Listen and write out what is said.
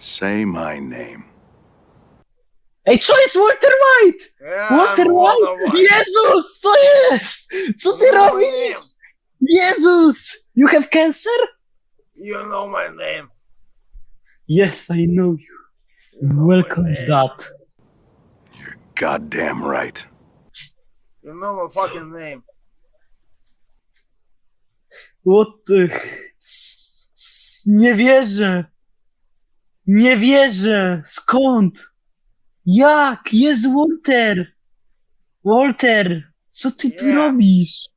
Say my name. Ej, co jest Walter White? Yeah, Walter I'm White? Walter White. Jezus, co jest? Co ty You know my robisz? name. Jezus! You have cancer? You know my name. Yes, I know you. You Welcome, my name. dad. You're goddamn right. You know my fucking name. What the... s- s- Nie wierzę. Nie wierzę. Skąd? Jak? Jest Walter. Walter, co ty tu robisz?